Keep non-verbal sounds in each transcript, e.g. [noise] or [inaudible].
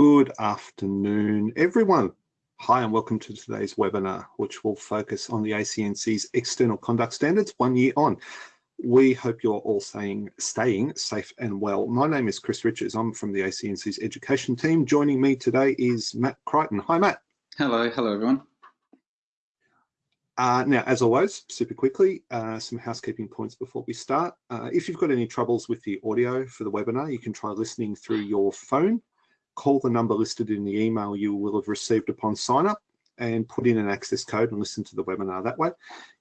Good afternoon, everyone. Hi and welcome to today's webinar, which will focus on the ACNC's external conduct standards one year on. We hope you're all staying, staying safe and well. My name is Chris Richards. I'm from the ACNC's education team. Joining me today is Matt Crichton. Hi, Matt. Hello. Hello, everyone. Uh, now, as always, super quickly, uh, some housekeeping points before we start. Uh, if you've got any troubles with the audio for the webinar, you can try listening through your phone call the number listed in the email you will have received upon sign up and put in an access code and listen to the webinar that way.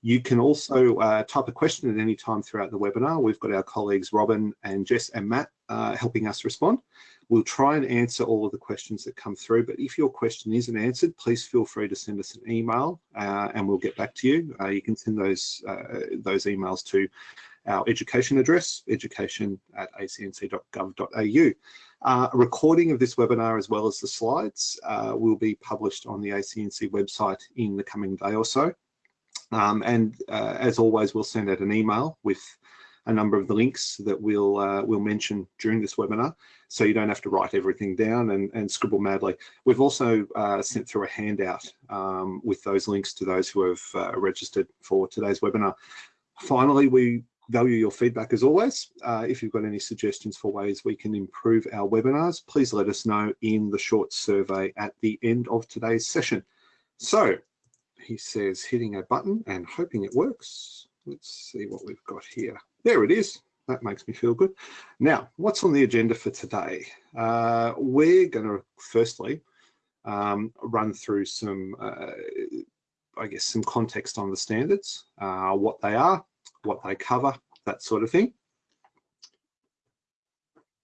You can also uh, type a question at any time throughout the webinar. We've got our colleagues Robin and Jess and Matt uh, helping us respond. We'll try and answer all of the questions that come through, but if your question isn't answered, please feel free to send us an email uh, and we'll get back to you. Uh, you can send those, uh, those emails to our education address, education at acnc.gov.au. Uh, a recording of this webinar as well as the slides uh, will be published on the ACNC website in the coming day or so. Um, and uh, as always, we'll send out an email with a number of the links that we'll uh, we'll mention during this webinar, so you don't have to write everything down and, and scribble madly. We've also uh, sent through a handout um, with those links to those who have uh, registered for today's webinar. Finally, we value your feedback as always. Uh, if you've got any suggestions for ways we can improve our webinars, please let us know in the short survey at the end of today's session. So he says hitting a button and hoping it works. Let's see what we've got here. There it is. That makes me feel good. Now, what's on the agenda for today? Uh, we're going to firstly um, run through some, uh, I guess, some context on the standards, uh, what they are, what they cover, that sort of thing.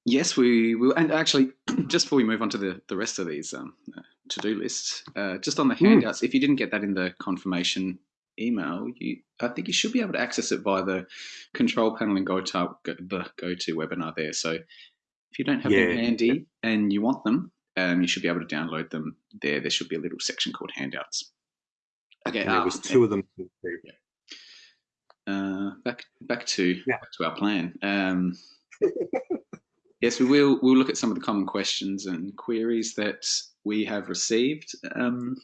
Yes, we will. And actually, [clears throat] just before we move on to the, the rest of these um, uh, to-do lists, uh, just on the hmm. handouts, mm. if you didn't get that in the confirmation email, you I think you should be able to access it via the control panel and go to the go to webinar there. So if you don't have yeah. them handy and you want them, um, you should be able to download them there. There should be a little section called handouts. Okay, there was two of them. Yeah uh, back back to yeah. back to our plan. Um, [laughs] yes, we will. We'll look at some of the common questions and queries that we have received um,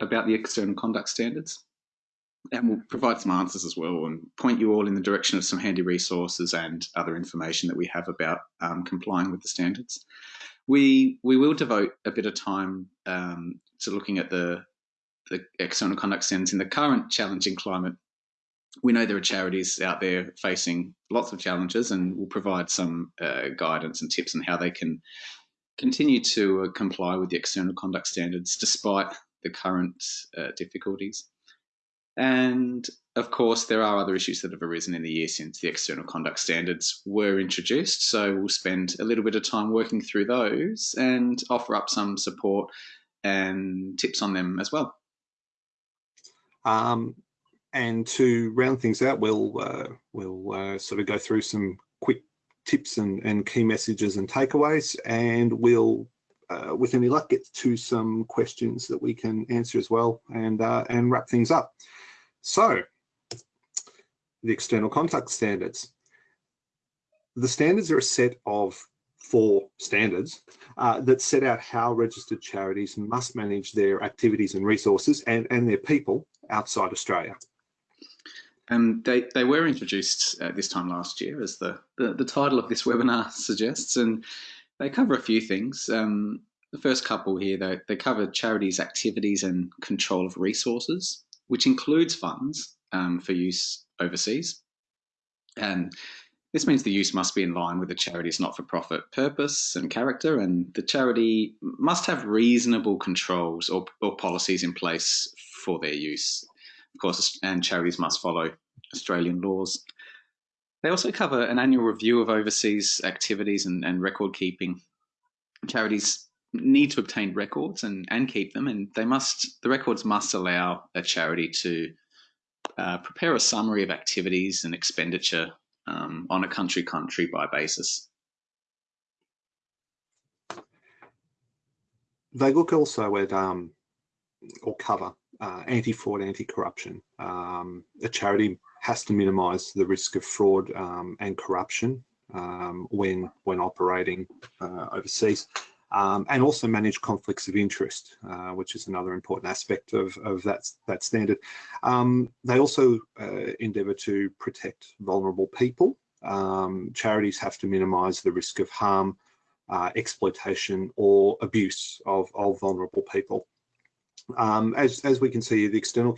about the external conduct standards, and we'll provide some answers as well, and point you all in the direction of some handy resources and other information that we have about um, complying with the standards. We we will devote a bit of time um, to looking at the the external conduct standards in the current challenging climate we know there are charities out there facing lots of challenges and we'll provide some uh, guidance and tips on how they can continue to uh, comply with the external conduct standards despite the current uh, difficulties. And of course, there are other issues that have arisen in the year since the external conduct standards were introduced. So we'll spend a little bit of time working through those and offer up some support and tips on them as well. Um, and to round things out, we'll uh, we'll uh, sort of go through some quick tips and, and key messages and takeaways, and we'll, uh, with any luck, get to some questions that we can answer as well, and uh, and wrap things up. So, the external conduct standards. The standards are a set of four standards uh, that set out how registered charities must manage their activities and resources and, and their people outside Australia. Um, they, they were introduced uh, this time last year, as the, the, the, title of this [laughs] webinar suggests, and they cover a few things. Um, the first couple here, they, they cover charities' activities and control of resources, which includes funds um, for use overseas. And this means the use must be in line with the charity's not-for-profit purpose and character, and the charity must have reasonable controls or, or policies in place for their use of course, and charities must follow Australian laws. They also cover an annual review of overseas activities and, and record keeping. Charities need to obtain records and, and keep them, and they must the records must allow a charity to uh, prepare a summary of activities and expenditure um, on a country country by basis. They look also at um, or cover uh, anti-fraud, anti-corruption. Um, a charity has to minimise the risk of fraud um, and corruption um, when when operating uh, overseas. um, and also manage conflicts of interest, uh, which is another important aspect of, of that, that standard. Um, they also uh, endeavour to protect vulnerable people. Um, charities have to minimise the risk of harm, uh, exploitation or abuse of, of vulnerable people. Um, as, as we can see, the external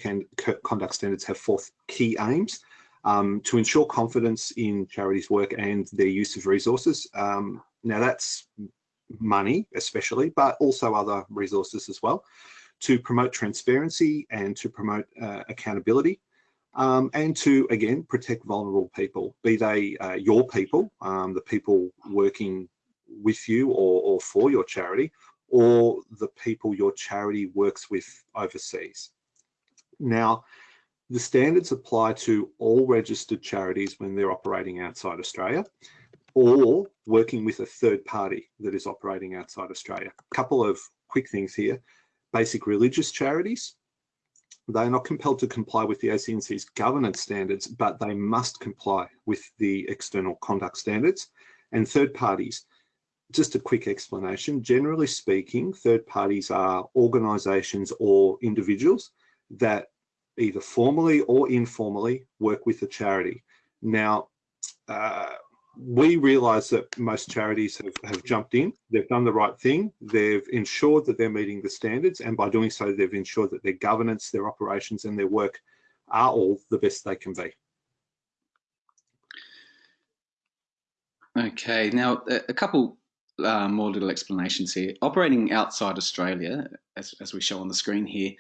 conduct standards have four key aims. Um, to ensure confidence in charities' work and their use of resources. Um, now that's money especially, but also other resources as well, to promote transparency and to promote uh, accountability. Um, and to, again, protect vulnerable people, be they uh, your people, um, the people working with you or, or for your charity, or the people your charity works with overseas. Now, the standards apply to all registered charities when they're operating outside Australia or working with a third party that is operating outside Australia. A couple of quick things here. Basic religious charities, they are not compelled to comply with the ACNC's governance standards, but they must comply with the external conduct standards. And third parties, just a quick explanation. Generally speaking, third parties are organisations or individuals that either formally or informally work with a charity. Now, uh, we realise that most charities have, have jumped in, they've done the right thing, they've ensured that they're meeting the standards, and by doing so, they've ensured that their governance, their operations, and their work are all the best they can be. Okay, now a couple uh, more little explanations here. Operating outside Australia, as, as we show on the screen here,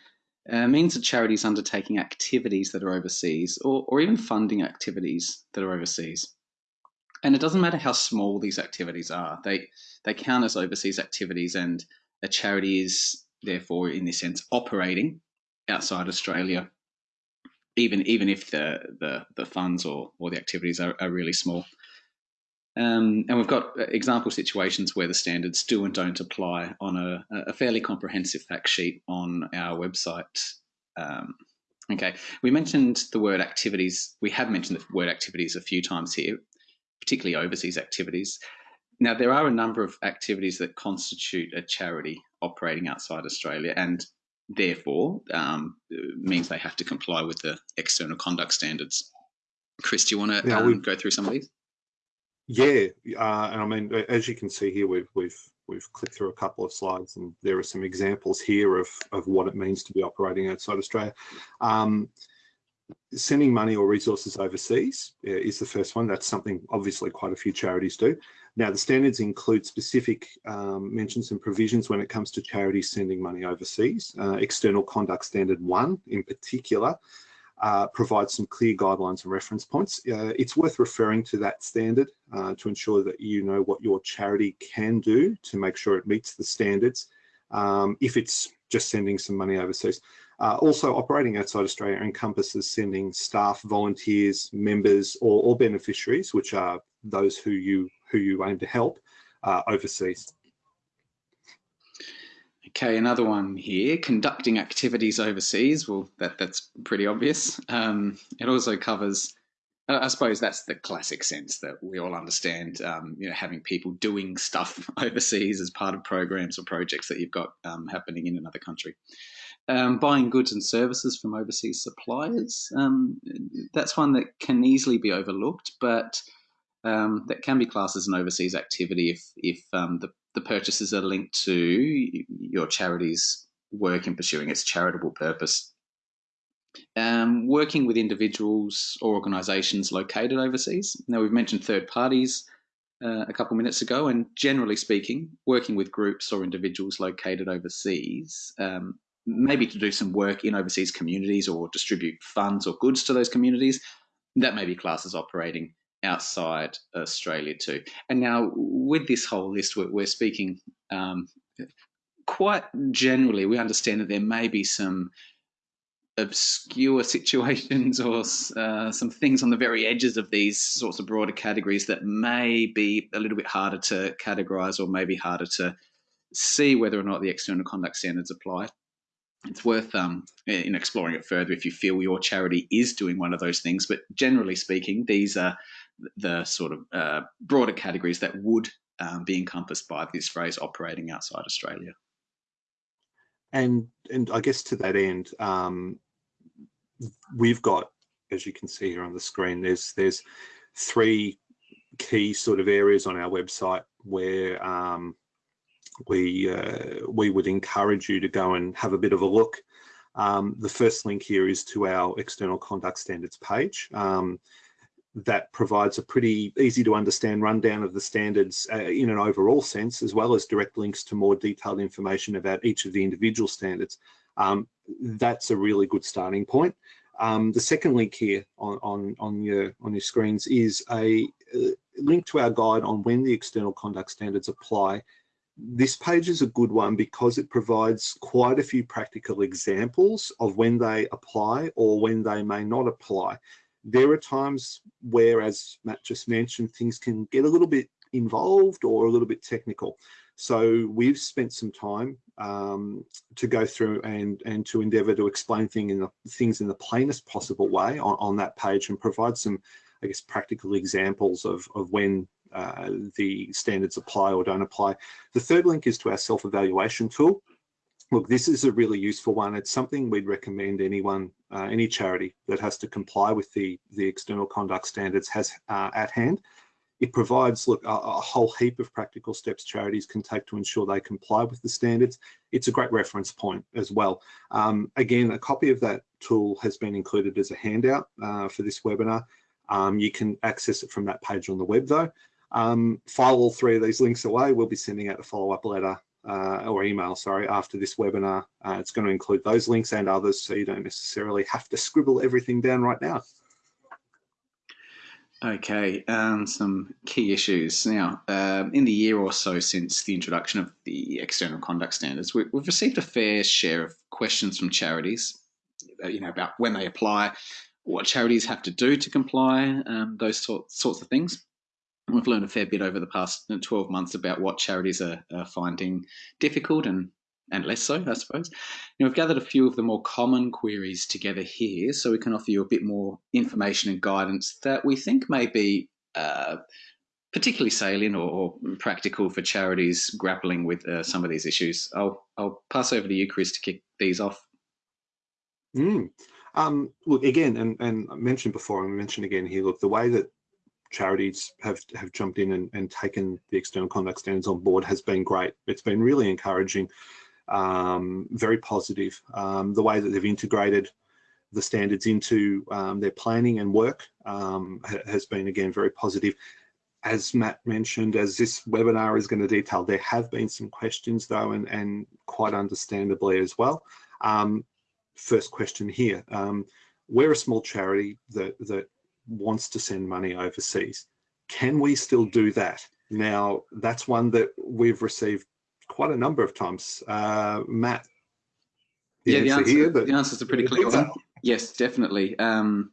uh, means that charities undertaking activities that are overseas or, or even funding activities that are overseas. And it doesn't matter how small these activities are, they, they count as overseas activities, and a charity is therefore, in this sense, operating outside Australia, even even if the the, the funds or, or the activities are, are really small. Um, and we've got uh, example situations where the standards do and don't apply on a, a fairly comprehensive fact sheet on our website. Um, okay, we mentioned the word activities. We have mentioned the word activities a few times here, particularly overseas activities. Now, there are a number of activities that constitute a charity operating outside Australia and therefore um, means they have to comply with the external conduct standards. Chris, do you want to yeah, um, go through some of these? Yeah, uh, and I mean, as you can see here, we've we've we've clicked through a couple of slides, and there are some examples here of of what it means to be operating outside Australia. Um, sending money or resources overseas uh, is the first one. That's something obviously quite a few charities do. Now, the standards include specific um, mentions and provisions when it comes to charities sending money overseas. Uh, External Conduct Standard 1 in particular uh, provides some clear guidelines and reference points. Uh, it's worth referring to that standard uh, to ensure that you know what your charity can do to make sure it meets the standards um, if it's just sending some money overseas. Uh, also, operating outside Australia encompasses sending staff, volunteers, members, or, or beneficiaries, which are those who you who you aim to help uh, overseas. Okay, another one here, conducting activities overseas. Well, that, that's pretty obvious. Um, it also covers, I suppose that's the classic sense that we all understand, um, you know, having people doing stuff [laughs] overseas as part of programs or projects that you've got um, happening in another country. Um, buying goods and services from overseas suppliers, um, that's one that can easily be overlooked, but um, that can be classed as an overseas activity if, if um, the the purchases are linked to your charity's work in pursuing its charitable purpose. Um, working with individuals or organisations located overseas. Now, we've mentioned third parties uh, a couple of minutes ago, and generally speaking, working with groups or individuals located overseas, um, maybe to do some work in overseas communities or distribute funds or goods to those communities, that may be classes operating outside Australia too. And now with this whole list, we're, we're speaking um, quite generally. We understand that there may be some obscure [laughs] situations or uh, some things on the very edges of these sorts of broader categories that may be a little bit harder to categorize or maybe harder to see whether or not the external conduct standards apply. It's worth um, in exploring it further if you feel your charity is doing one of those things. But generally speaking, these are the sort of uh, broader categories that would um, be encompassed by this phrase operating outside Australia. And and I guess to that end, um, we've got, as you can see here on the screen, there's there's three key sort of areas on our website where um, we uh, we would encourage you to go and have a bit of a look. Um, the first link here is to our external conduct standards page. Um, that provides a pretty easy to understand rundown of the standards uh, in an overall sense, as well as direct links to more detailed information about each of the individual standards. Um, that's a really good starting point. Um, the second link here on, on, on, your, on your screens is a, a link to our guide on when the external conduct standards apply. This page is a good one because it provides quite a few practical examples of when they apply or when they may not apply there are times where, as Matt just mentioned, things can get a little bit involved or a little bit technical. So we've spent some time um, to go through and, and to endeavour to explain thing in the, things in the plainest possible way on, on that page and provide some, I guess, practical examples of, of when uh, the standards apply or don't apply. The third link is to our self-evaluation tool. Look, this is a really useful one. It's something we'd recommend anyone, uh, any charity that has to comply with the, the external conduct standards has uh, at hand. It provides look, a, a, whole heap of practical steps charities can take to ensure they comply with the standards. It's a great reference point as well. Um, again, a copy of that tool has been included as a handout uh, for this webinar. Um, you can access it from that page on the web though. Um, file all three of these links away. We'll be sending out a follow-up letter uh, or email, sorry, after this webinar. Uh, it's going to include those links and others, so you don't necessarily have to scribble everything down right now. Okay, um, some key issues. Now, um, in the year or so since the introduction of the external conduct standards, we, have received a fair share of questions from charities, uh, you know, about when they apply, what charities have to do to comply, um, those sort, sorts of things. We've learned a fair bit over the past 12 months about what charities are, are finding difficult and and less so, I suppose. Know, we've gathered a few of the more common queries together here so we can offer you a bit more information and guidance that we think may be uh, particularly salient or, or, practical for charities grappling with uh, some of these issues. I'll, I'll pass over to you, Chris, to kick these off. Mm. Um, look, again, and, and I mentioned before, and mentioned again here, look, the way that charities have have jumped in and, and taken the external conduct standards on board has been great. It's been really encouraging, um, very positive. Um, the way that they've integrated the standards into um, their planning and work um, has been again very positive. As Matt mentioned, as this webinar is going to detail, there have been some questions though, and, and quite understandably as well. Um, first question here. Um, we're a small charity that, that wants to send money overseas. Can we still do that? Now, that's one that we've received quite a number of times. Uh, Matt, the yeah, the answer, here, the answer is a pretty clear one. Yes, definitely. Um,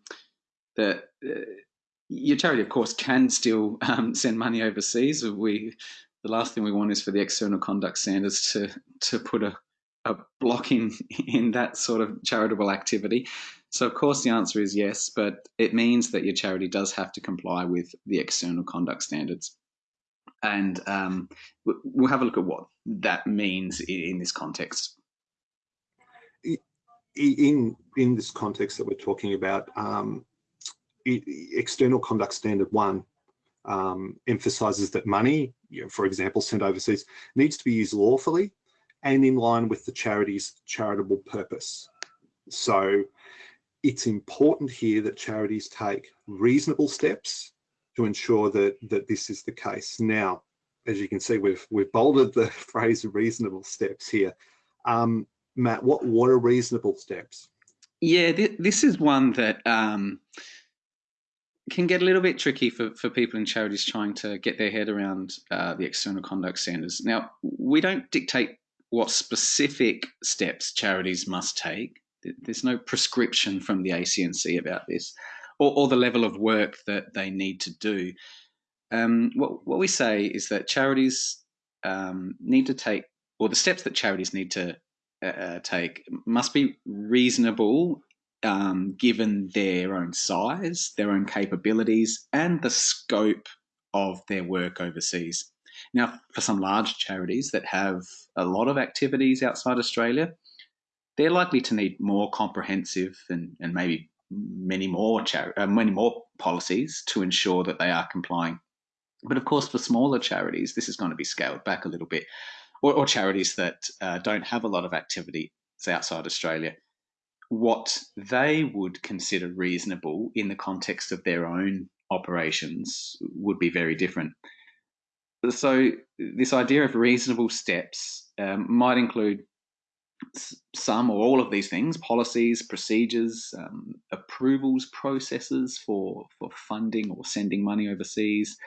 the, uh, your charity, of course, can still um, send money overseas. We, the last thing we want is for the external conduct standards to to put a, a block in in that sort of charitable activity. So, of course, the answer is yes, but it means that your charity does have to comply with the external conduct standards. And um, we'll have a look at what that means in this context. In, in this context that we're talking about, um, external conduct standard one um, emphasizes that money, you know, for example, sent overseas, needs to be used lawfully and in line with the charity's charitable purpose. So it's important here that charities take reasonable steps to ensure that that this is the case. Now, as you can see, we've we've bolded the [laughs] phrase reasonable steps here. Um, Matt, what what are reasonable steps? Yeah, th this is one that um, can get a little bit tricky for, for people in charities trying to get their head around uh, the external conduct standards. Now, we don't dictate what specific steps charities must take there's no prescription from the ACNC about this, or, or the level of work that they need to do. Um, what, what we say is that charities um, need to take, or the steps that charities need to uh, uh, take must be reasonable um, given their own size, their own capabilities, and the scope of their work overseas. Now, for some large charities that have a lot of activities outside Australia, they're likely to need more comprehensive and, and maybe many more uh, many more policies to ensure that they are complying. But of course, for smaller charities, this is going to be scaled back a little bit, or, or charities that uh, don't have a lot of activity outside Australia. What they would consider reasonable in the context of their own operations would be very different. So, this idea of reasonable steps um, might include some or all of these things policies procedures um, approvals processes for for funding or sending money overseas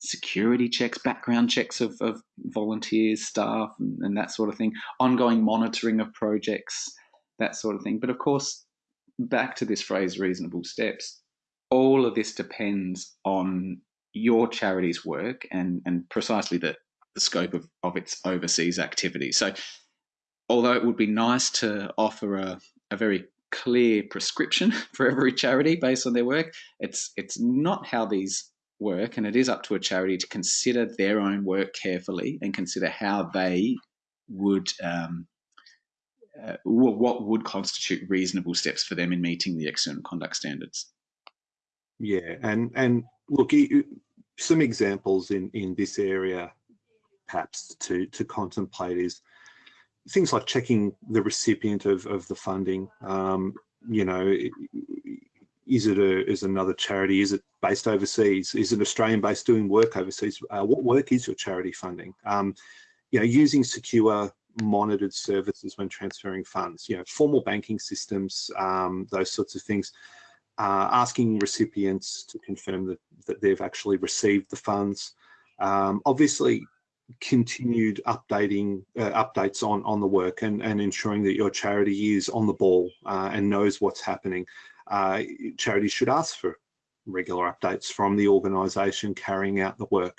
security checks background checks of, of volunteers staff and, and that sort of thing ongoing monitoring of projects that sort of thing. But of course back to this phrase reasonable steps all of this depends on your charity's work and and precisely the, the scope of, of its overseas activity so although it would be nice to offer a, a very clear prescription [laughs] for every charity based on their work, it's it's not how these work, and it is up to a charity to consider their own work carefully and consider how they would um, uh, what would constitute reasonable steps for them in meeting the external conduct standards. Yeah, and and look, some examples in in this area, perhaps to to contemplate is things like checking the recipient of, of the funding. Um, you know, is it a, is another charity? Is it based overseas? Is it Australian based doing work overseas? Uh, what work is your charity funding? Um, you know, using secure monitored services when transferring funds, you know, formal banking systems, um, those sorts of things. Uh, asking recipients to confirm that, that they've actually received the funds. Um, obviously, continued updating uh, updates on on the work and and ensuring that your charity is on the ball uh, and knows what's happening. Uh, charities should ask for regular updates from the organization carrying out the work.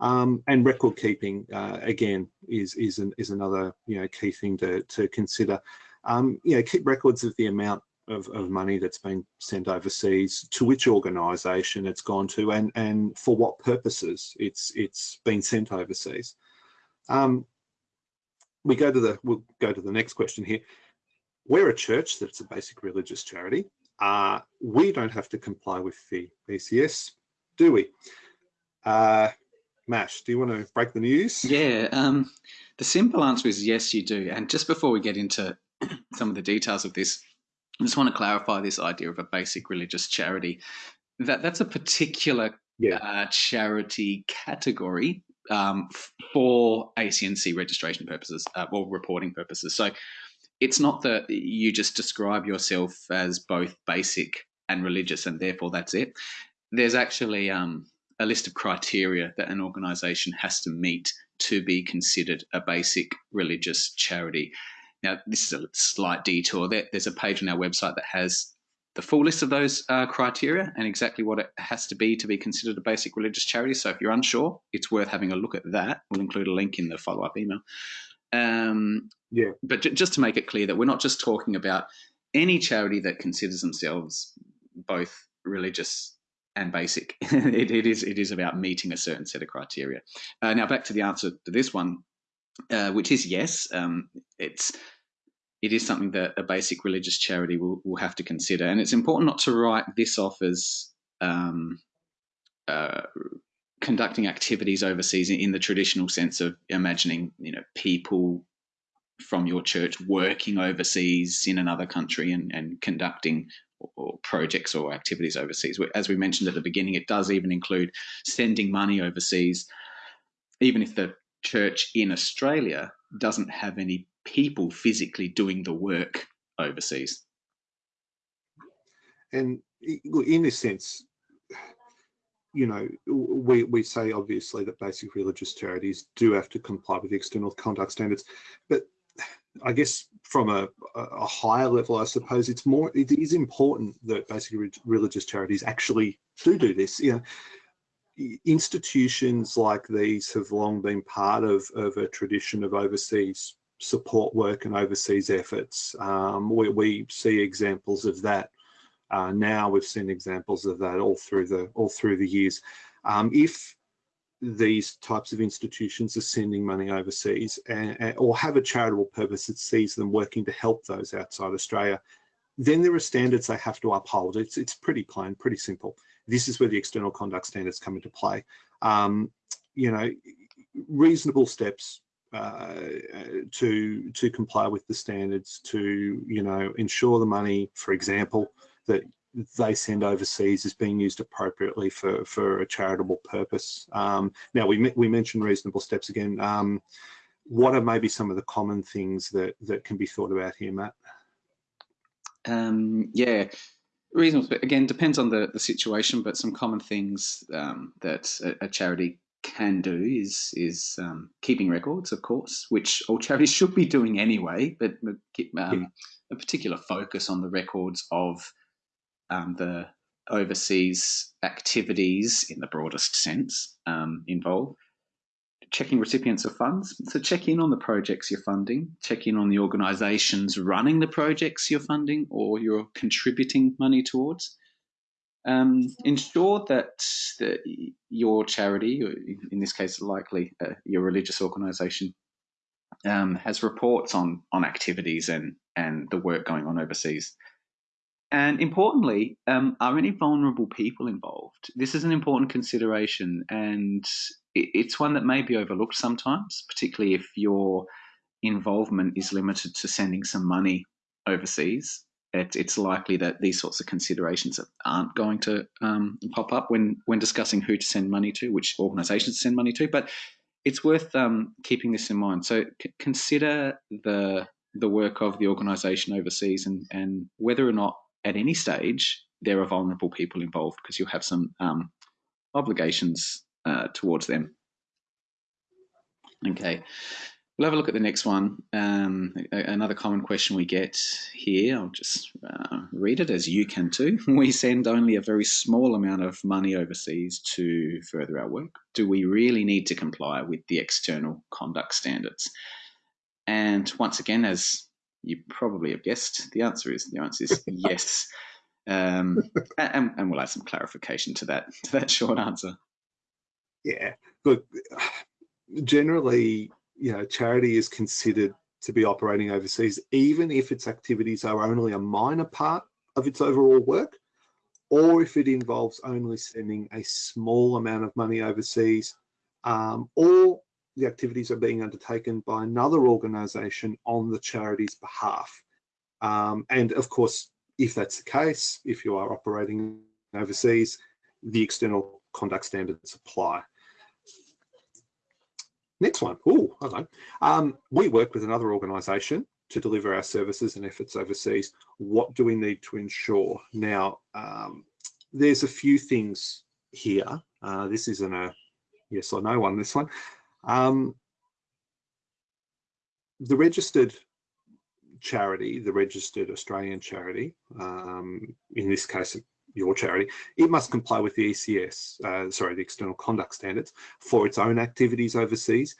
Um, and record keeping uh, again is is an, is another you know key thing to to consider. Um, you know keep records of the amount of, of money that's been sent overseas, to which organisation it's gone to, and and for what purposes it's it's been sent overseas. Um, we go to the we'll go to the next question here. We're a church that's a basic religious charity. Uh, we don't have to comply with the ECS, do we? Uh, Matt, do you want to break the news? Yeah, um, the simple answer is yes, you do. And just before we get into [clears throat] some of the details of this, I just want to clarify this idea of a basic religious charity. That that's a particular yeah. uh, charity category um, for ACNC registration purposes uh, or reporting purposes. So it's not that you just describe yourself as both basic and religious, and therefore that's it. There's actually um, a list of criteria that an organisation has to meet to be considered a basic religious charity. Now, this is a slight detour. There's a page on our website that has the full list of those uh, criteria and exactly what it has to be to be considered a basic religious charity. So if you're unsure, it's worth having a look at that. We'll include a link in the follow-up email. Um, yeah. But just to make it clear that we're not just talking about any charity that considers themselves both religious and basic. [laughs] it, it is it is about meeting a certain set of criteria. Uh, now back to the answer to this one, uh, which is yes. Um, it's it is something that a basic religious charity will, will have to consider. And it's important not to write this off as um, uh, conducting activities overseas in, in, the traditional sense of imagining, you know, people from your church working overseas in another country and, and conducting or, projects or activities overseas. As we mentioned at the beginning, it does even include sending money overseas, even if the church in Australia doesn't have any people physically doing the work overseas. And in this sense, you know, we, we say obviously that basic religious charities do have to comply with external conduct standards, but I guess from a, a higher level, I suppose it's more, it is important that basic religious charities actually do do this. You know, institutions like these have long been part of, of a tradition of overseas support work and overseas efforts. Um, we, we, see examples of that uh, now. We've seen examples of that all through the all through the years. Um, if these types of institutions are sending money overseas and, and, or have a charitable purpose that sees them working to help those outside Australia, then there are standards they have to uphold. It's, it's pretty plain, pretty simple. This is where the external conduct standards come into play. Um, you know, reasonable steps to to comply with the standards to you know ensure the money, for example, that they send overseas is being used appropriately for for a charitable purpose. Um, now we we mentioned reasonable steps again. Um, what are maybe some of the common things that that can be thought about here, Matt? Um, yeah, reasonable. Again, depends on the the situation, but some common things um, that a, a, charity can do is is um, keeping records, of course, which all charities [laughs] should be doing anyway. But, um, yeah. a particular focus on the records of um, the overseas activities in the broadest sense um, involved. Checking recipients of funds. So check in on the projects you're funding, check in on the organisations running the projects you're funding or you're contributing money towards. Um, ensure that, your charity, in this case, likely uh, your religious organisation, um, has reports on on activities and and the work going on overseas. And importantly, um, are any vulnerable people involved? This is an important consideration, and it's one that may be overlooked sometimes, particularly if your involvement is limited to sending some money overseas. It, it's likely that these sorts of considerations aren't going to um, pop up when when discussing who to send money to, which organisations to send money to. But it's worth um, keeping this in mind. So consider the the work of the organisation overseas and and whether or not at any stage there are vulnerable people involved because you'll have some um, obligations uh, towards them. Okay, we'll have a look at the next one. Um, another common question we get here, I'll just uh, read it as you can too. [laughs] We send only a very small amount of money overseas to further our work. Do we really need to comply with the external conduct standards? And once again, as you probably have guessed the answer is the answer is [laughs] yes. Um, and, and we'll add some clarification to that [laughs] to that short answer. Yeah, look, generally, you know, charity is considered to be operating overseas, even if its activities are only a minor part of its overall work, or if it involves only sending a small amount of money overseas, um, or the activities are being undertaken by another organisation on the charity's behalf. Um, and of course, if that's the case, if you are operating overseas, the external conduct standards apply. Next one. Oh, hello. Um, we work with another organisation to deliver our services and efforts overseas. What do we need to ensure? Now, um, there's a few things here. Uh, this isn't a yes or no one, this one. Um, the registered charity, the registered Australian charity, um, in this case, your charity, it must comply with the ECS, uh, sorry, the external conduct standards for its own activities overseas,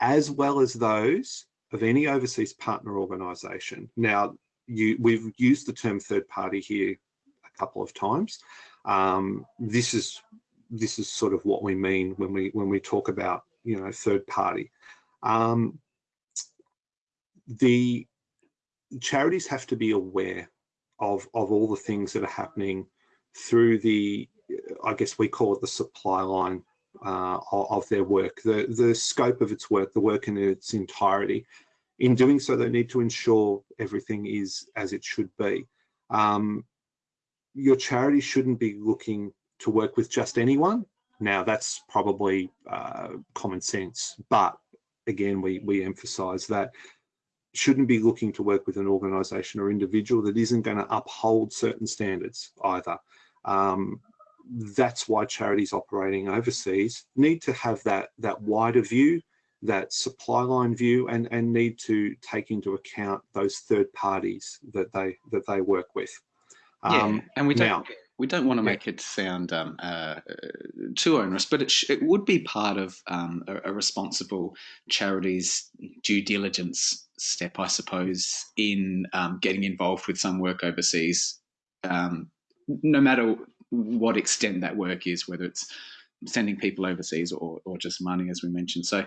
as well as those of any overseas partner organisation. Now, you, we've used the term third party here a couple of times. Um, this is this is sort of what we mean when we when we talk about you know, third party. Um, the charities have to be aware of, of all the things that are happening through the, I guess we call it the supply line uh, of their work, the, the scope of its work, the work in its entirety. In doing so, they need to ensure everything is as it should be. Um, your charity shouldn't be looking to work with just anyone. Now that's probably uh, common sense, but again, we, we emphasize that shouldn't be looking to work with an organization or individual that isn't going to uphold certain standards either. Um, that's why charities operating overseas need to have that, that wider view, that supply line view, and, and need to take into account those third parties that they, that they work with. Um, yeah, and we don't, now, we don't want to make it sound um, uh, too onerous, but it, it would be part of um, a, a, responsible charity's due diligence step, I suppose, in um, getting involved with some work overseas, um, no matter what extent that work is, whether it's sending people overseas or, or just money, as we mentioned. So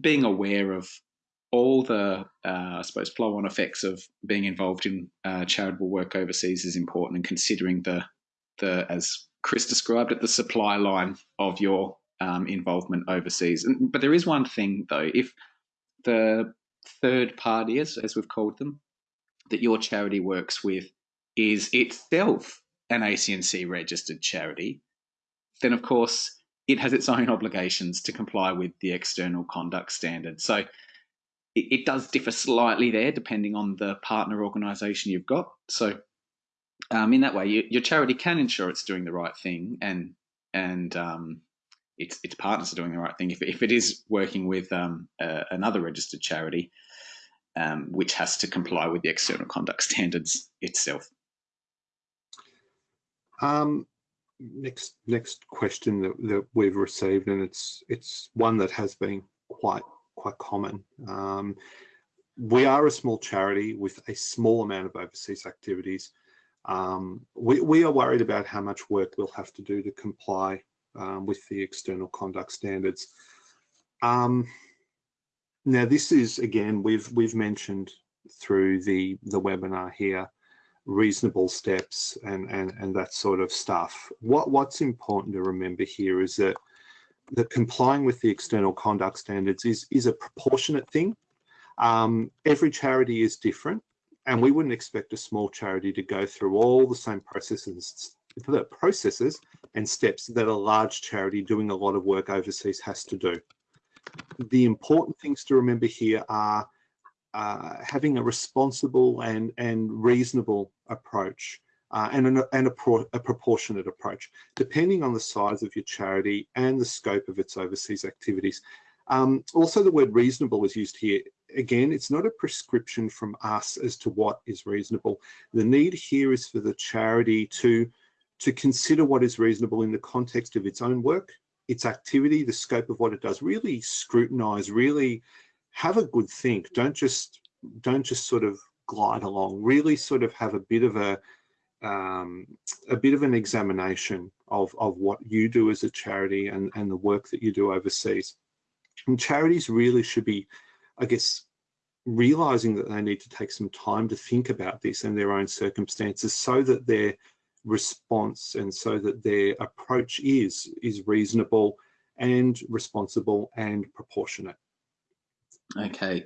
being aware of all the, uh, I suppose, flow-on effects of being involved in uh, charitable work overseas is important, and considering the, the as Chris described it, the supply line of your um, involvement overseas. But there is one thing though, if the third party, as, as we've called them, that your charity works with is itself an ACNC registered charity, then of course it has its own obligations to comply with the external conduct standards. So it, it does differ slightly there depending on the partner organisation you've got. So um, in that way, you, your charity can ensure it's doing the right thing and and um, its its partners are doing the right thing. If if it is working with um, uh, another registered charity, um, which has to comply with the external conduct standards itself. Um, next next question that, that we've received, and it's it's one that has been quite quite common. Um, we are a small charity with a small amount of overseas activities. Um, we, we are worried about how much work we'll have to do to comply um, with the external conduct standards. Um, now, this is again we've we've mentioned through the the webinar here reasonable steps and and and that sort of stuff. What what's important to remember here is that that complying with the external conduct standards is is a proportionate thing. Um, every charity is different, and we wouldn't expect a small charity to go through all the same processes the processes and steps that a large charity doing a lot of work overseas has to do the important things to remember here are uh, having a responsible and, and reasonable approach uh, and, an, and a, pro, a, proportionate approach, depending on the size of your charity and the scope of its overseas activities. Um, also, the word reasonable is used here. Again, it's not a prescription from us as to what is reasonable. The need here is for the charity to, to consider what is reasonable in the context of its own work its activity, the scope of what it does, really scrutinize, really have a good think. Don't just don't just sort of glide along. Really sort of have a bit of a um, a bit of an examination of, of what you do as a charity and, and the work that you do overseas. And charities really should be, I guess, realizing that they need to take some time to think about this and their own circumstances so that they're response and so that their approach is is reasonable and responsible and proportionate. Okay.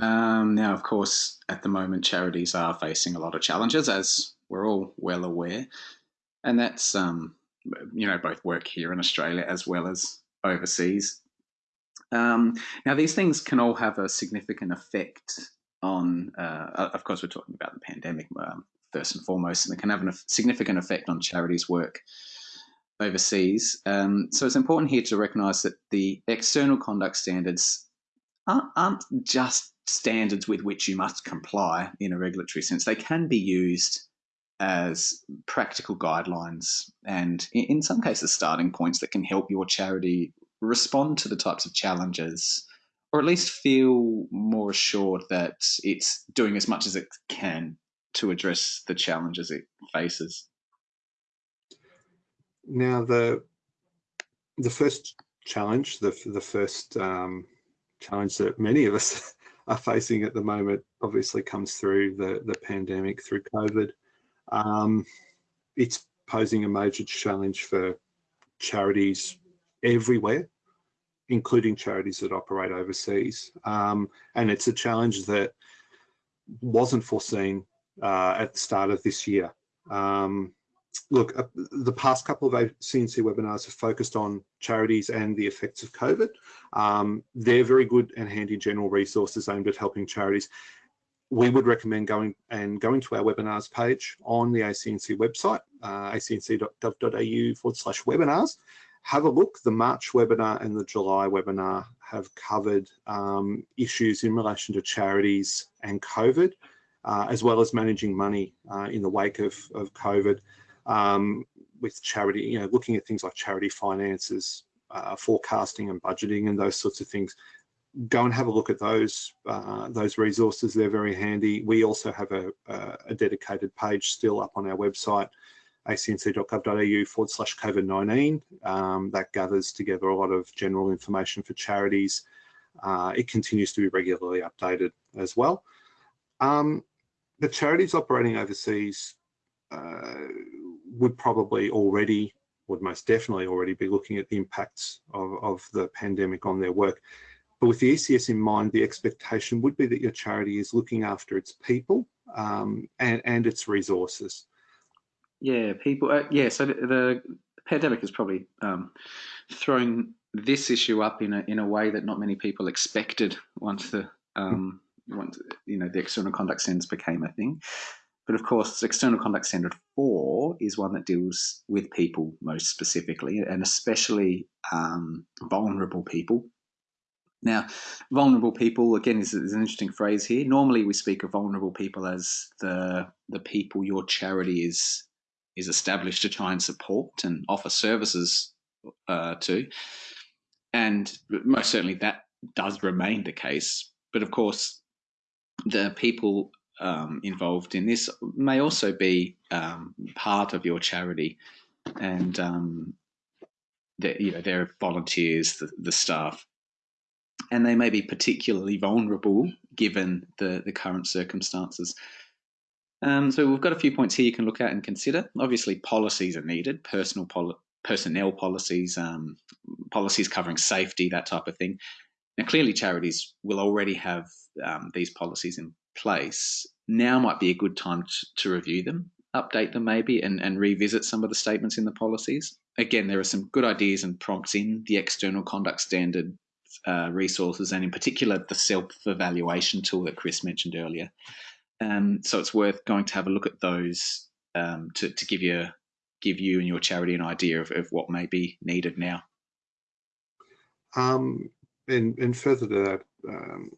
Um, now, of course, at the moment, charities are facing a lot of challenges, as we're all well aware, and that's um, you know both work here in Australia as well as overseas. Um, now, these things can all have a significant effect on. Uh, of course, we're talking about the pandemic um, first and foremost, and it can have a significant effect on charities' work overseas. Um, so it's important here to recognise that the external conduct standards aren't, aren't, just standards with which you must comply in a regulatory sense. They can be used as practical guidelines and, in some cases, starting points that can help your charity respond to the types of challenges or at least feel more assured that it's doing as much as it can to address the challenges it faces? Now, the the first challenge, the the first um, challenge that many of us [laughs] are facing at the moment, obviously comes through the the pandemic, through COVID. Um, it's posing a major challenge for charities everywhere, including charities that operate overseas. Um, and it's a challenge that wasn't foreseen uh, at the start of this year. Um, look, uh, the past couple of CNC webinars have focused on charities and the effects of COVID. Um, they're very good and handy general resources aimed at helping charities. We would recommend going and going to our webinars page on the ACNC website, uh, acnc.gov.au forward slash webinars. Have a look. The March webinar and the July webinar have covered um, issues in relation to charities and COVID uh, as well as managing money uh, in the wake of, of COVID um, with charity, you know, looking at things like charity finances, uh, forecasting and budgeting and those sorts of things. Go and have a look at those uh, those resources. They're very handy. We also have a, a dedicated page still up on our website acnc.gov.au forward slash COVID-19. Um, that gathers together a lot of general information for charities. Uh, it continues to be regularly updated as well. Um, the charities operating overseas uh, would probably already, would most definitely already be looking at the impacts of, of the pandemic on their work. But with the ECS in mind, the expectation would be that your charity is looking after its people um, and, and its resources. Yeah, people. Uh, yeah, so the, the, pandemic has probably um, thrown this issue up in a in a way that not many people expected once the um, once you know the external conduct standards became a thing. But of course, external conduct standard four is one that deals with people most specifically, and especially um, vulnerable people. Now, vulnerable people again is, is, an interesting phrase here. Normally, we speak of vulnerable people as the the people your charity is is established to try and support and offer services uh, to, and most certainly that does remain the case. But of course, the people um, involved in this may also be um, part of your charity, and um, you know they're volunteers, the, the staff, and they may be particularly vulnerable given the the current circumstances. Um, so we've got a few points here you can look at and consider. Obviously, policies are needed, personal poli- personnel policies, um, policies covering safety, that type of thing. Now, clearly, charities will already have um, these policies in place. Now might be a good time to, to review them, update them maybe, and, and revisit some of the statements in the policies. Again, there are some good ideas and prompts in the external conduct standard uh, resources, and in particular, the self evaluation tool that Chris mentioned earlier. Um, so it's worth going to have a look at those um, to, to give you give you and your charity an idea of, of what may be needed now. Um, and, and further to that, um,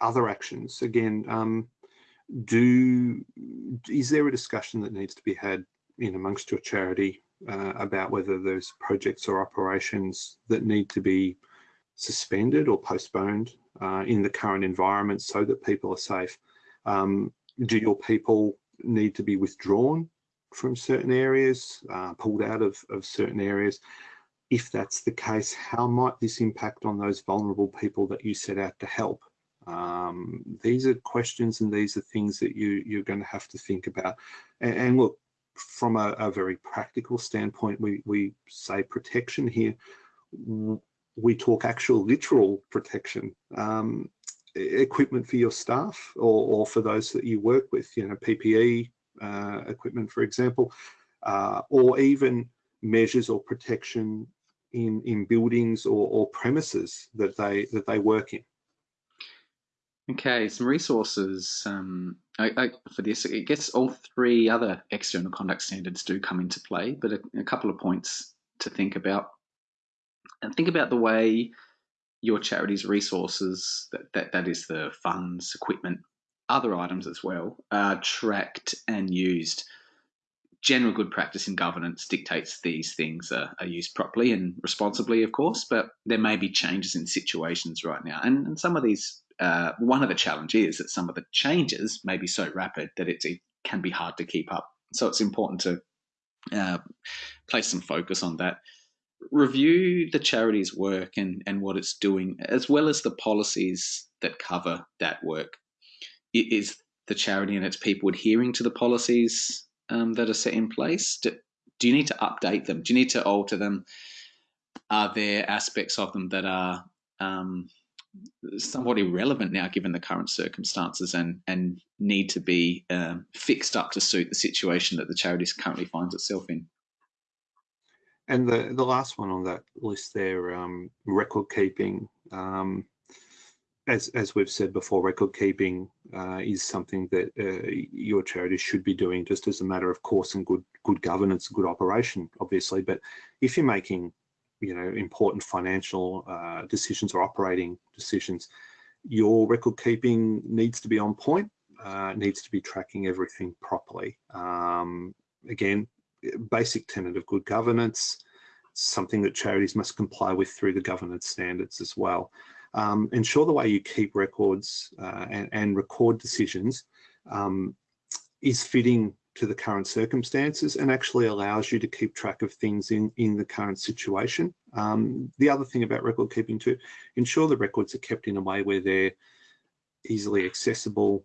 other actions, again, um, do is there a discussion that needs to be had in amongst your charity uh, about whether there's projects or operations that need to be suspended or postponed uh, in the current environment so that people are safe? Um, do your people need to be withdrawn from certain areas, uh, pulled out of, of certain areas? If that's the case, how might this impact on those vulnerable people that you set out to help? Um, these are questions and these are things that you, you're going to have to think about. And, and look, from a, a, very practical standpoint, we, we say protection here. We talk actual literal protection. Um, equipment for your staff or, or, for those that you work with, you know, PPE uh, equipment, for example, uh, or even measures or protection in, in buildings or, or premises that they, that they work in. Okay, some resources um, I, I, for this. I guess all three other external conduct standards do come into play, but a, a couple of points to think about. And think about the way your charity's resources, that, that, that is the funds, equipment, other items as well, are tracked and used. General good practice in governance dictates these things are, are used properly and responsibly, of course, but there may be changes in situations right now. And, and some of these, uh, one of the challenges is that some of the changes may be so rapid that it can be hard to keep up. So it's important to uh, place some focus on that review the charity's work and, and what it's doing, as well as the policies that cover that work. Is the charity and its people adhering to the policies um, that are set in place? Do, do you need to update them? Do you need to alter them? Are there aspects of them that are um, somewhat irrelevant now, given the current circumstances, and and need to be um, fixed up to suit the situation that the charity currently finds itself in? And the, the last one on that list there, um, record keeping. Um, as, as we've said before, record keeping uh, is something that uh, your charity should be doing just as a matter of course and good good governance, good operation, obviously. But if you're making, you know, important financial uh, decisions or operating decisions, your record keeping needs to be on point, uh, needs to be tracking everything properly. Um, again, basic tenet of good governance, something that charities must comply with through the governance standards as well. Um, ensure the way you keep records uh, and, and, record decisions um, is fitting to the current circumstances and actually allows you to keep track of things in, in the current situation. Um, the other thing about record keeping too, ensure the records are kept in a way where they're easily accessible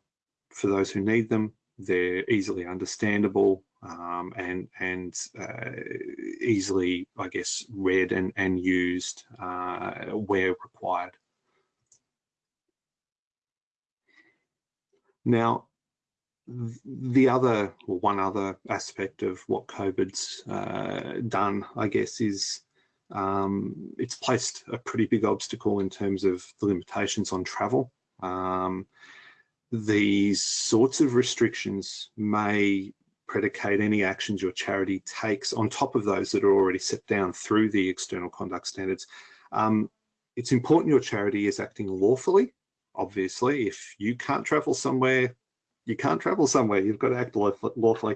for those who need them, they're easily understandable um, and, and uh, easily, I guess, read and, and used uh, where required. Now, the other, or one other aspect of what COVID's uh, done, I guess, is um, it's placed a pretty big obstacle in terms of the limitations on travel. Um, these sorts of restrictions may predicate any actions your charity takes on top of those that are already set down through the external conduct standards. Um, it's important your charity is acting lawfully. Obviously, if you can't travel somewhere, you can't travel somewhere. You've got to act lawfully.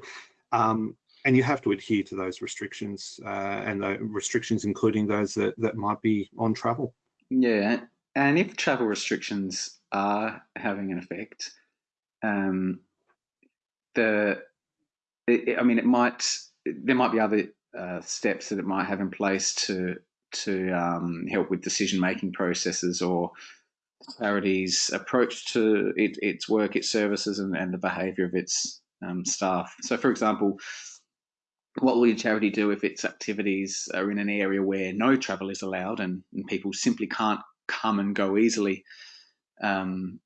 Um, and you have to adhere to those restrictions uh, and the restrictions including those that, that might be on travel. Yeah, and if travel restrictions are having an effect, um, the it, I mean, it might there might be other uh, steps that it might have in place to to um, help with decision making processes or charity's approach to it, its work, its services, and, and the behaviour of its um, staff. So, for example, what will your charity do if its activities are in an area where no travel is allowed and, and people simply can't come and go easily? Um,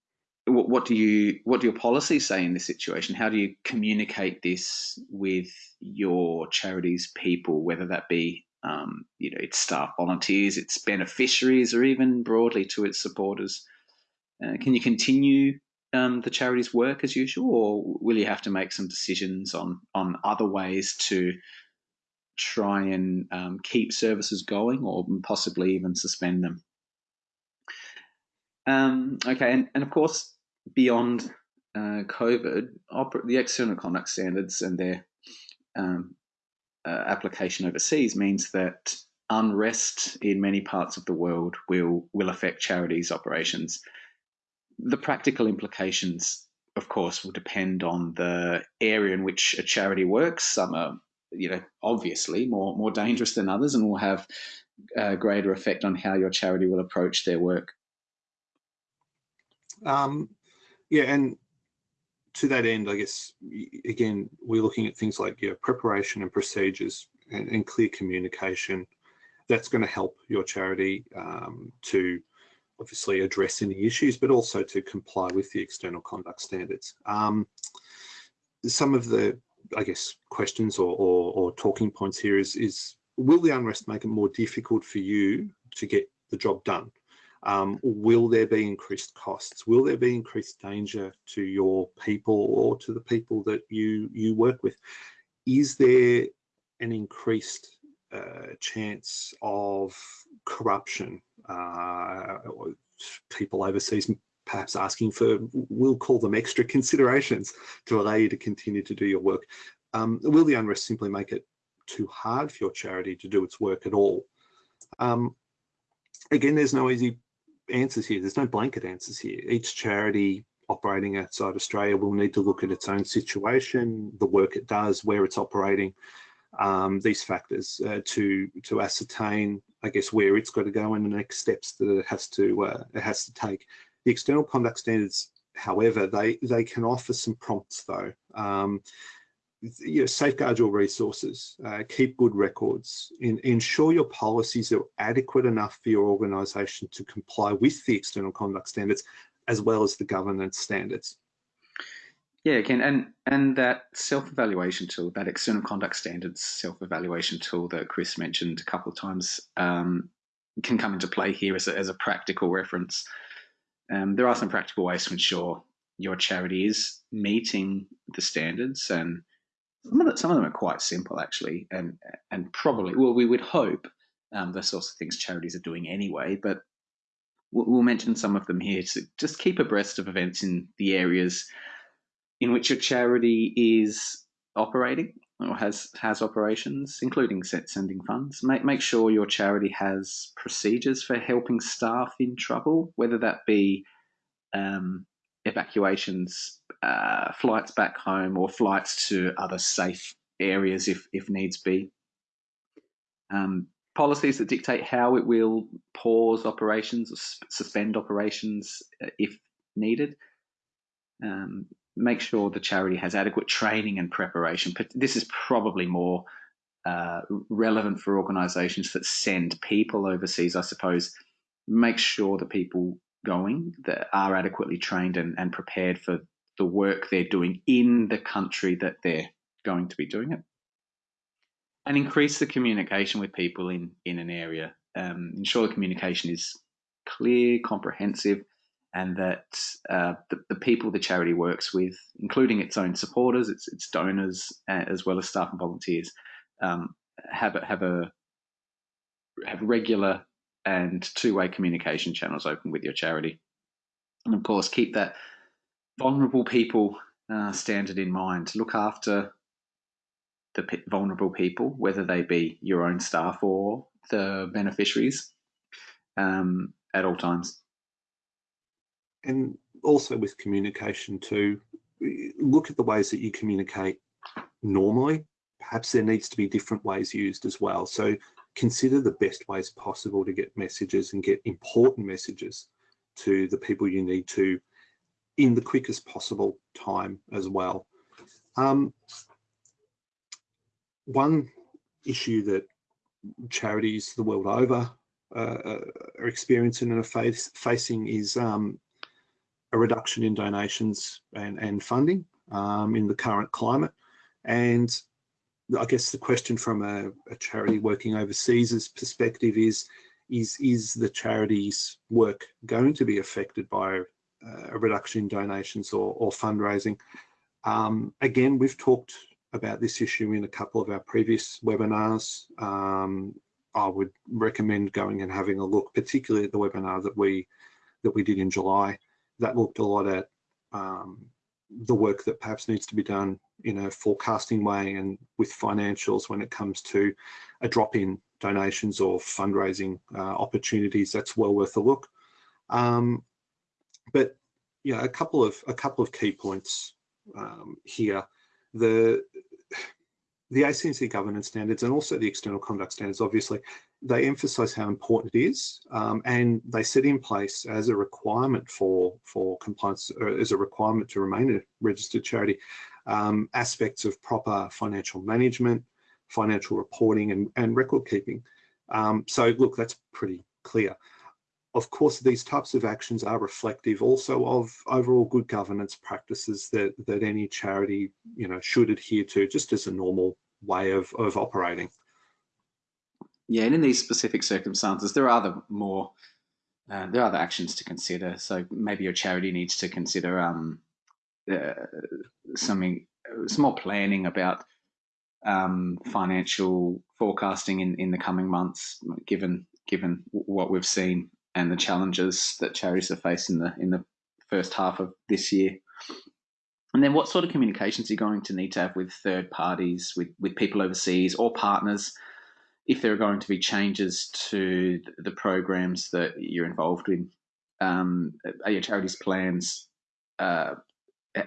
what, what, do you what do your policies say in this situation? How do you communicate this with your charity's people, whether that be um, you know, its staff, volunteers, its beneficiaries, or even broadly to its supporters. Uh, can you continue um, the charity's work as usual, or will you have to make some decisions on on other ways to try and um, keep services going, or possibly even suspend them? Um, okay, and, and of course, beyond uh, COVID, the external conduct standards and their um, uh, application overseas means that unrest in many parts of the world will will affect charities' operations. The practical implications, of course, will depend on the area in which a charity works. Some are, you know, obviously more more dangerous than others, and will have a greater effect on how your charity will approach their work. Um, yeah, and to that end, I guess, again, we're looking at things like your preparation and procedures and, and, clear communication. That's going to help your charity um, to obviously address any issues, but also to comply with the external conduct standards. Um, some of the, I guess, questions or, or, or talking points here is, is, will the unrest make it more difficult for you to get the job done? Um, will there be increased costs? Will there be increased danger to your people or to the people that you, you work with? Is there an increased uh, chance of corruption? Uh, people overseas perhaps asking for, we'll call them extra considerations to allow you to continue to do your work. Um, will the unrest simply make it too hard for your charity to do its work at all? Um, again, there's no easy answers here. There's no blanket answers here. Each charity operating outside Australia will need to look at its own situation, the work it does, where it's operating, um, these factors uh, to to ascertain, I guess, where it's got to go and the next steps that it has to uh, it has to take. The external conduct standards, however, they they can offer some prompts though. Um, you know, safeguard your resources, uh, keep good records, in, ensure your policies are adequate enough for your organisation to comply with the external conduct standards as well as the governance standards. Yeah, Ken, and and that self-evaluation tool, that external conduct standards self-evaluation tool that Chris mentioned a couple of times, um, can come into play here as a, as a practical reference. Um, there are some practical ways to ensure your charity is meeting the standards and some of, the, some of them are quite simple, actually, and and probably well, we would hope um, the sorts of things charities are doing anyway. But we'll, we'll mention some of them here to just keep abreast of events in the areas in which your charity is operating or has has operations, including set sending funds. Make make sure your charity has procedures for helping staff in trouble, whether that be um, evacuations uh, flights back home or flights to other safe areas if, if needs be. Um, policies that dictate how it will pause operations or suspend operations uh, if needed. Um, make sure the charity has adequate training and preparation. But this is probably more uh, relevant for organisations that send people overseas, I suppose. Make sure the people going that are adequately trained and, and prepared for the work they're doing in the country that they're going to be doing it. And increase the communication with people in, in an area. Um, ensure the communication is clear, comprehensive, and that uh, the, the, people the charity works with, including its own supporters, its, its donors, as well as staff and volunteers, um, have a, have a have regular and two-way communication channels open with your charity, and of course keep that vulnerable people uh, standard in mind. Look after the vulnerable people, whether they be your own staff or the beneficiaries, um, at all times and also with communication too, look at the ways that you communicate normally. Perhaps there needs to be different ways used as well. So consider the best ways possible to get messages and get important messages to the people you need to in the quickest possible time as well. Um, one issue that charities the world over uh, are experiencing and are face, facing is um, a reduction in donations and, and funding um, in the current climate. And I guess the question from a, a charity working overseas' perspective is, is, is the charity's work going to be affected by a reduction in donations or, or fundraising? Um, again, we've talked about this issue in a couple of our previous webinars. Um, I would recommend going and having a look, particularly at the webinar that we that we did in July that looked a lot at um, the work that perhaps needs to be done in a forecasting way and with financials when it comes to a drop in donations or fundraising uh, opportunities. That's well worth a look. Um, but yeah, a couple of a couple of key points um, here. The the ACNC governance standards and also the external conduct standards, obviously, they emphasize how important it is um, and they set in place as a requirement for, for compliance, or as a requirement to remain a registered charity, um, aspects of proper financial management, financial reporting and, and record keeping. Um, so look, that's pretty clear. Of course, these types of actions are reflective also of overall good governance practices that, that any charity you know, should adhere to just as a normal way of, of operating. Yeah, and in these specific circumstances, there are other more uh, there are other actions to consider. So maybe your charity needs to consider um, uh, something, some more planning about um, financial forecasting in, in the coming months, given given what we've seen and the challenges that charities have faced in the in the first half of this year. And then, what sort of communications are you going to need to have with third parties, with with people overseas, or partners, if there are going to be changes to the programs that you're involved in? Um, are your charities plans? Uh,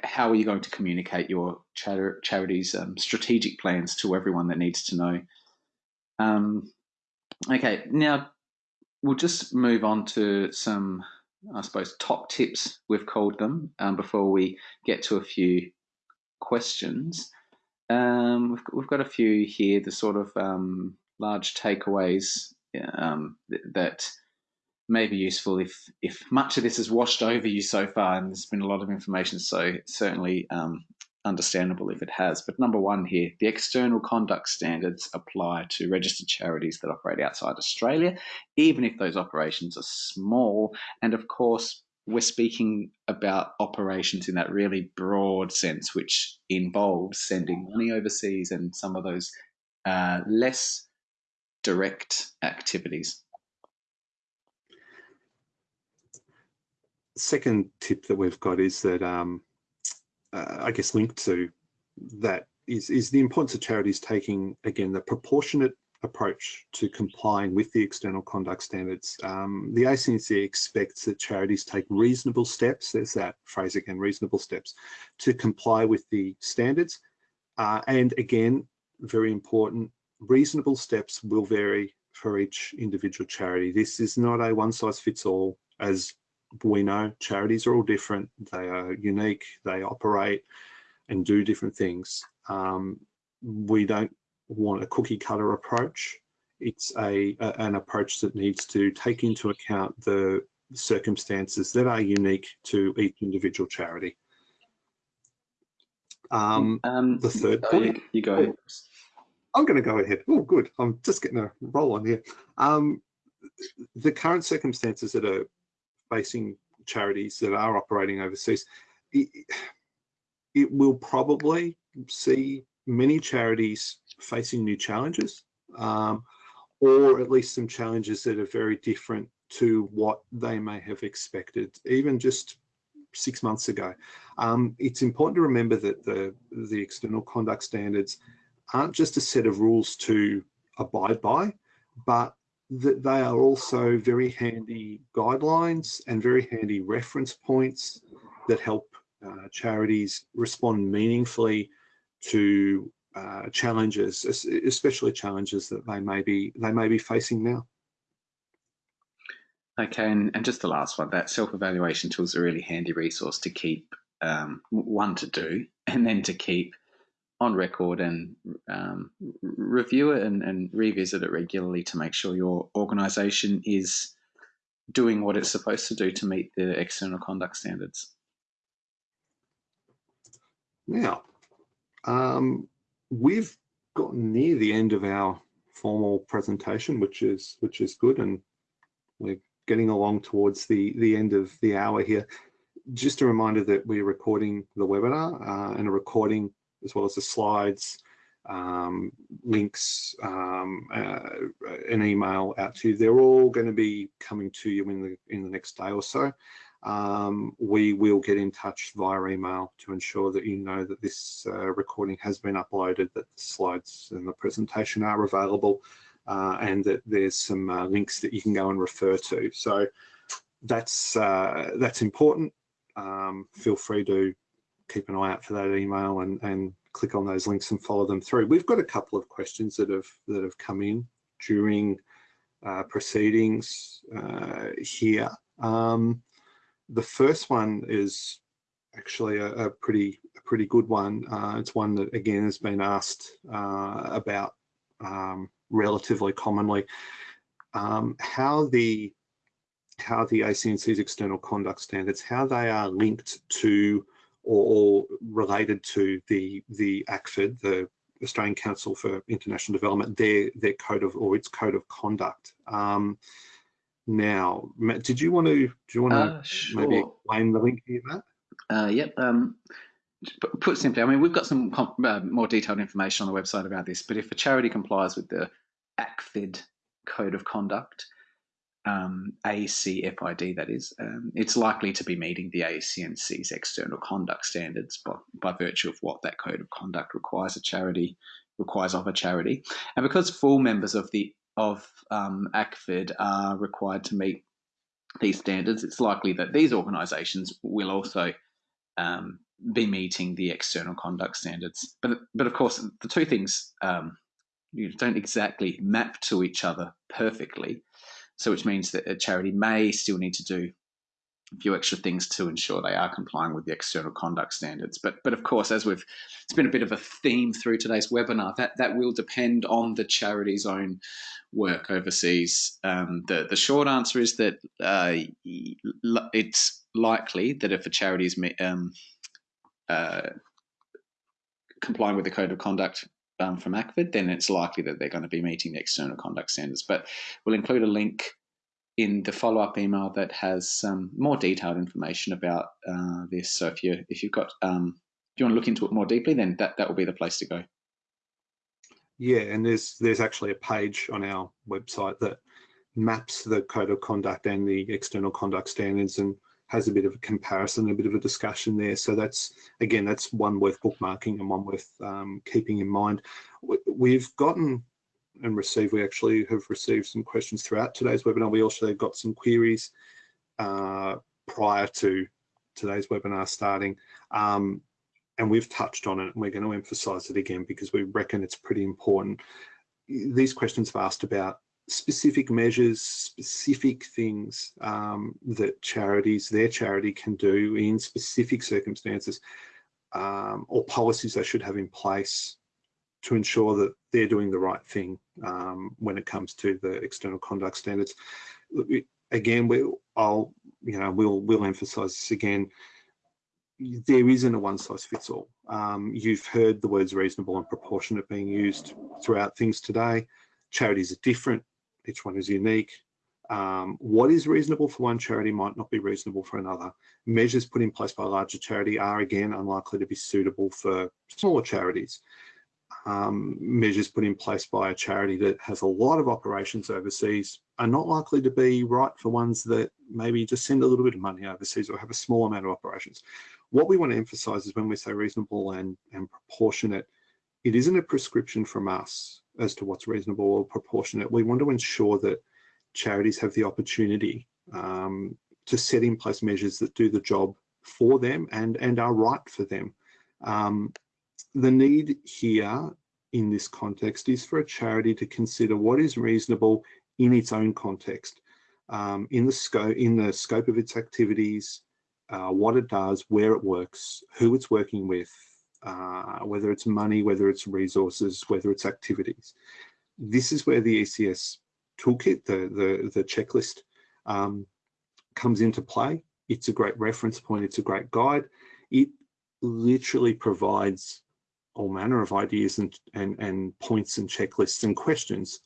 how are you going to communicate your char- charities um, strategic plans to everyone that needs to know? Um, okay, now we'll just move on to some, I suppose, top tips, we've called them, um, before we get to a few questions. Um, we've, we've got a few here, the sort of um, large takeaways um, th that may be useful if, if much of this has washed over you so far and there's been a lot of information, so certainly um, understandable if it has. But number one here, the external conduct standards apply to registered charities that operate outside Australia, even if those operations are small. And of course, we're speaking about operations in that really broad sense, which involves sending money overseas and some of those uh, less direct activities. Second tip that we've got is that um, uh, I guess linked to that is is the importance of charities taking again the proportionate approach to complying with the external conduct standards. Um, the ACNC expects that charities take reasonable steps, there's that phrase again, reasonable steps, to comply with the standards. Uh, and again, very important, reasonable steps will vary for each individual charity. This is not a one size fits all as we know charities are all different. They are unique, they operate and do different things. Um, we don't want a cookie cutter approach. It's a, a, an approach that needs to take into account the circumstances that are unique to each individual charity. Um, um, the third point. You, you go ahead. I'm going to go ahead. Oh, good. I'm just getting a roll on here. Um, the current circumstances that are facing charities that are operating overseas, it, it will probably see many charities facing new challenges, um, or at least some challenges that are very different to what they may have expected, even just six months ago. Um, it's important to remember that the, the external conduct standards aren't just a set of rules to abide by, but that they are also very handy guidelines and very handy reference points that help uh, charities respond meaningfully to uh, challenges, especially challenges that they may be they may be facing now. Okay, and, and just the last one, that self-evaluation tool is a really handy resource to keep um, one to do, and then to keep on record and um, review it and, and revisit it regularly to make sure your organisation is doing what it's supposed to do to meet the external conduct standards. Now, um, we've gotten near the end of our formal presentation, which is which is good, and we're getting along towards the the end of the hour here. Just a reminder that we're recording the webinar uh, and a recording as well as the slides, um, links, um, uh, an email out to you. They're all going to be coming to you in the in the next day or so. Um, we will get in touch via email to ensure that you know that this uh, recording has been uploaded, that the slides and the presentation are available, uh, and that there's some uh, links that you can go and refer to. So that's uh, that's important. Um, feel free to keep an eye out for that email and, and click on those links and follow them through. We've got a couple of questions that have that have come in during uh, proceedings uh, here. Um, the first one is actually a, a pretty a pretty good one. Uh, it's one that again has been asked uh, about um, relatively commonly. Um, how the how the ACNC's external conduct standards, how they are linked to or, or related to the the ACFID, the Australian Council for International Development, their their code of or its code of conduct. Um, now, Matt, did you want to do you want to uh, sure. maybe explain the link here, Matt? Uh, yep. Um, put simply, I mean, we've got some uh, more detailed information on the website about this, but if a charity complies with the ACFID code of conduct, um, ACFID, that is, um, it's likely to be meeting the ACNC's external conduct standards by, by virtue of what that code of conduct requires a charity requires of a charity, and because full members of the of um, ACFID are required to meet these standards, it's likely that these organisations will also um, be meeting the external conduct standards. But but of course, the two things um, you don't exactly map to each other perfectly. So which means that a charity may still need to do a few extra things to ensure they are complying with the external conduct standards. But but of course, as we've it's been a bit of a theme through today's webinar, that that will depend on the charity's own work overseas. Um, the the short answer is that uh, it's likely that if a charity is um, uh, complying with the code of conduct um, from ACFID, then it's likely that they're going to be meeting the external conduct standards. But we'll include a link in the follow-up email that has some more detailed information about uh, this. So if you if you've got um, if you want to look into it more deeply, then that that will be the place to go. Yeah, and there's there's actually a page on our website that maps the code of conduct and the external conduct standards and has a bit of a comparison, a bit of a discussion there. So that's, again, that's one worth bookmarking and one worth um, keeping in mind. We've gotten and received, We actually have received some questions throughout today's webinar. We also got some queries uh, prior to today's webinar starting. Um, and we've touched on it and we're going to emphasize it again because we reckon it's pretty important. These questions have asked about specific measures, specific things um, that charities, their charity can do in specific circumstances um, or policies they should have in place to ensure that they're doing the right thing um, when it comes to the external conduct standards. Again, we, I'll, you know, we'll we'll emphasise this again. There isn't a one size fits all. Um, you've heard the words reasonable and proportionate being used throughout things today. Charities are different. Each one is unique. Um, what is reasonable for one charity might not be reasonable for another. Measures put in place by a larger charity are again unlikely to be suitable for smaller charities um, measures put in place by a charity that has a lot of operations overseas are not likely to be right for ones that maybe just send a little bit of money overseas or have a small amount of operations. What we want to emphasize is when we say reasonable and, and proportionate, it isn't a prescription from us as to what's reasonable or proportionate. We want to ensure that charities have the opportunity um, to set in place measures that do the job for them and, and are right for them. Um, the need here in this context is for a charity to consider what is reasonable in its own context, um, in the scope in the scope of its activities, uh, what it does, where it works, who it's working with, uh, whether it's money, whether it's resources, whether it's activities. This is where the ECS toolkit, the the, the checklist, um, comes into play. It's a great reference point. It's a great guide. It literally provides all manner of ideas and, and, and points and checklists and questions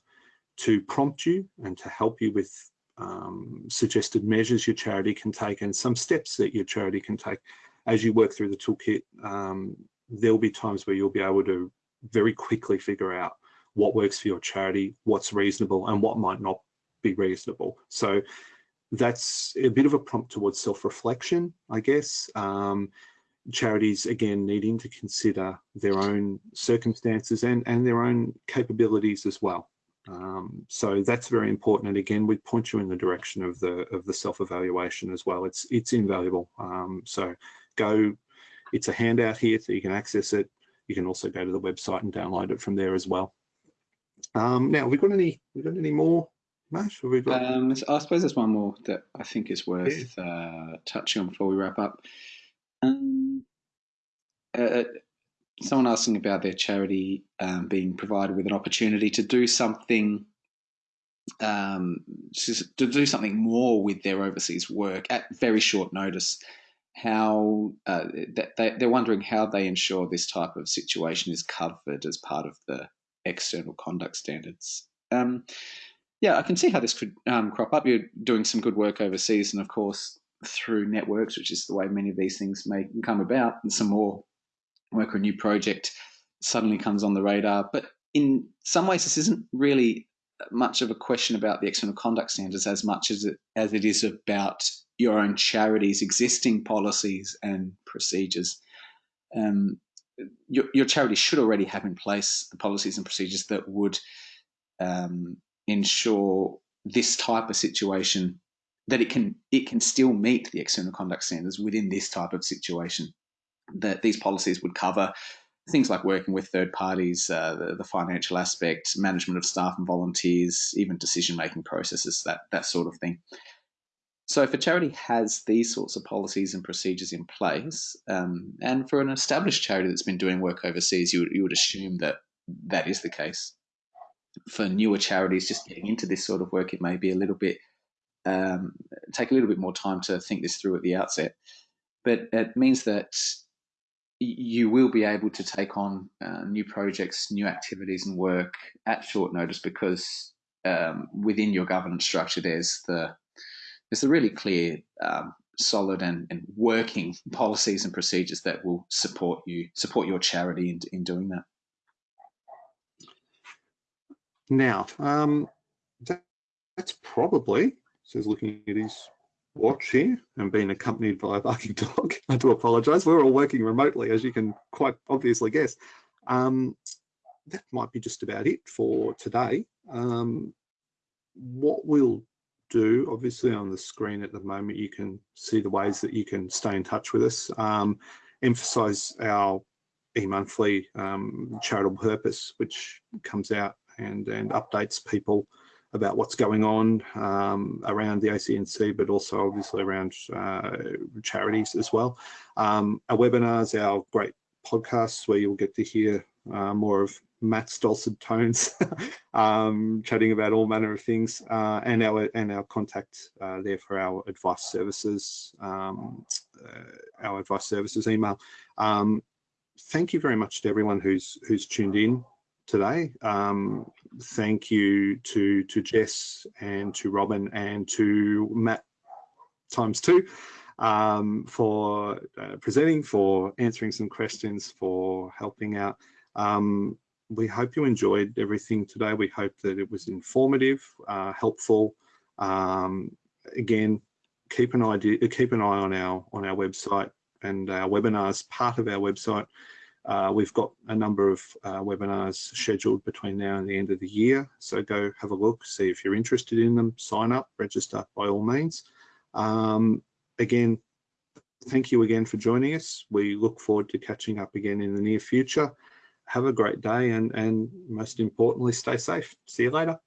to prompt you and to help you with um, suggested measures your charity can take and some steps that your charity can take. As you work through the toolkit, um, there'll be times where you'll be able to very quickly figure out what works for your charity, what's reasonable and what might not be reasonable. So that's a bit of a prompt towards self-reflection, I guess. Um, charities again needing to consider their own circumstances and and their own capabilities as well um, so that's very important and again we point you in the direction of the of the self-evaluation as well it's it's invaluable um, so go it's a handout here so you can access it you can also go to the website and download it from there as well um, now have we got any we got any more Mash, have we got? Um, I suppose there's one more that I think is worth yeah. uh, touching on before we wrap up. Um, uh, uh, someone asking about their charity um, being provided with an opportunity to do something um, to do something more with their overseas work at very short notice. How uh, they, they're wondering how they ensure this type of situation is covered as part of the external conduct standards. Um, yeah, I can see how this could um, crop up. You're doing some good work overseas, and of course, through networks, which is the way many of these things may come about, and some more work or a new project suddenly comes on the radar. But in some ways, this isn't really much of a question about the external conduct standards as much as it, as it is about your own charity's existing policies and procedures. Um, your, your charity should already have in place the policies and procedures that would um, ensure this type of situation that it can it can still meet the external conduct standards within this type of situation. That these policies would cover things like working with third parties, uh, the, the, financial aspect, management of staff and volunteers, even decision making processes, that that sort of thing. So, if a charity has these sorts of policies and procedures in place, um, and for an established charity that's been doing work overseas, you, you would assume that that is the case. For newer charities just getting into this sort of work, it may be a little bit um, take a little bit more time to think this through at the outset. But it means that you will be able to take on uh, new projects, new activities, and work at short notice because um, within your governance structure, there's the there's the really clear, um, solid, and, and working [laughs] policies and procedures that will support you, support your charity in, in doing that. Now, um, that, that's probably says looking at his watch here and being accompanied by a barking [laughs] dog. I do apologise. We're all working remotely, as you can quite obviously guess. Um, that might be just about it for today. Um, what we'll do, obviously on the screen at the moment, you can see the ways that you can stay in touch with us. Um, emphasize our e-monthly um, charitable purpose, which comes out and, and updates people about what's going on um, around the ACNC, but also obviously around uh, charities as well. Um, our webinars, our great podcasts where you'll get to hear uh, more of Matt's dulcet tones, [laughs] um, chatting about all manner of things, uh, and our and our contact uh, there for our advice services, um, uh, our advice services email. Um, thank you very much to everyone who's who's tuned in today. Um, thank you to to Jess and to Robin and to Matt times two um, for uh, presenting, for answering some questions, for helping out. Um, we hope you enjoyed everything today. We hope that it was informative, uh, helpful. Um, again, keep an idea, keep an eye on our on our website and our webinars. Part of our website, uh, we've got a number of uh, webinars scheduled between now and the end of the year. So go have a look, see if you're interested in them. Sign up, register by all means. Um, again, thank you again for joining us. We look forward to catching up again in the near future have a great day and, and most importantly, stay safe. See you later.